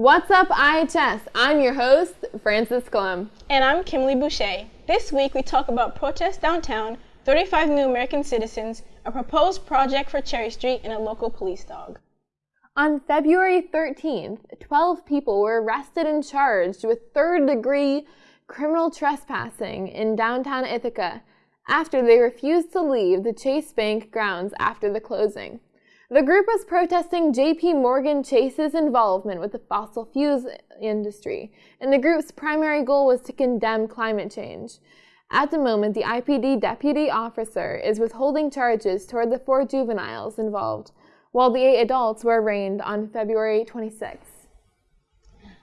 What's up, IHS? I'm your host, Francis Clem. And I'm Kimberly Boucher. This week we talk about protests downtown, 35 new American citizens, a proposed project for Cherry Street, and a local police dog. On February 13th, 12 people were arrested and charged with third degree criminal trespassing in downtown Ithaca after they refused to leave the Chase Bank grounds after the closing. The group was protesting JP Morgan Chase's involvement with the fossil fuels industry, and the group's primary goal was to condemn climate change. At the moment, the IPD deputy officer is withholding charges toward the four juveniles involved, while the eight adults were arraigned on February 26.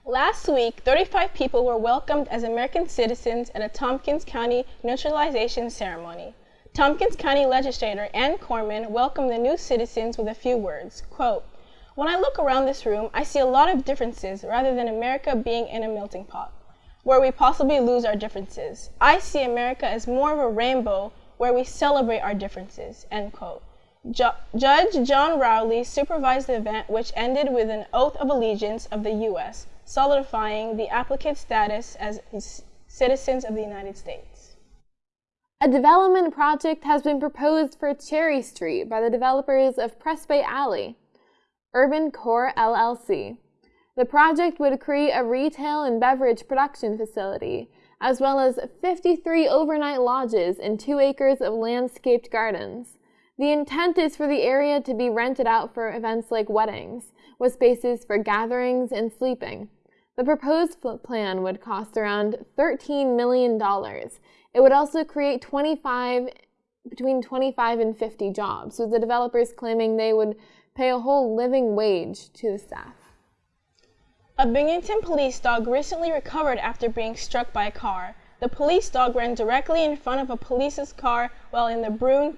Last week, 35 people were welcomed as American citizens at a Tompkins County neutralization ceremony. Tompkins County Legislator Anne Koreman welcomed the new citizens with a few words. Quote, When I look around this room, I see a lot of differences rather than America being in a melting pot, where we possibly lose our differences. I see America as more of a rainbow where we celebrate our differences. End quote. Ju Judge John Rowley supervised the event, which ended with an oath of allegiance of the U.S., solidifying the applicant's status as citizens of the United States. A development project has been proposed for Cherry Street by the developers of Press Bay Alley, Urban Core LLC. The project would create a retail and beverage production facility, as well as 53 overnight lodges and two acres of landscaped gardens. The intent is for the area to be rented out for events like weddings, with spaces for gatherings and sleeping. The proposed plan would cost around $13 million. It would also create 25, between 25 and 50 jobs, with the developers claiming they would pay a whole living wage to the staff. A Binghamton police dog recently recovered after being struck by a car. The police dog ran directly in front of a police's car while in the Broome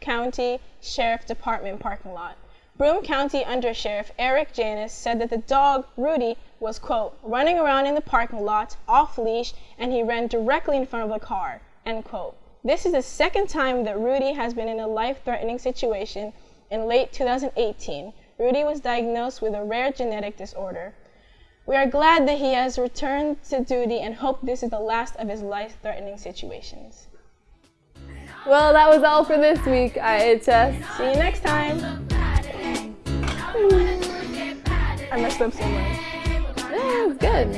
County Sheriff Department parking lot. Broome County Under Sheriff Eric Janis said that the dog, Rudy, was, quote, running around in the parking lot, off leash, and he ran directly in front of the car, end quote. This is the second time that Rudy has been in a life-threatening situation. In late 2018, Rudy was diagnosed with a rare genetic disorder. We are glad that he has returned to duty and hope this is the last of his life-threatening situations. Well, that was all for this week, IHS. Uh, See you next time. I messed up so much. Yeah, it was good.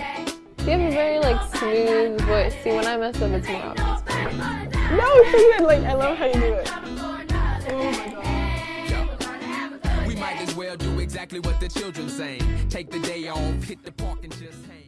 You have a very like smooth voice. See, when I mess up, it's more obvious. No, it's so good. Like, I love how you do it. Oh my god. We might as well do exactly what the children say. Take the day off, hit the park and just hang.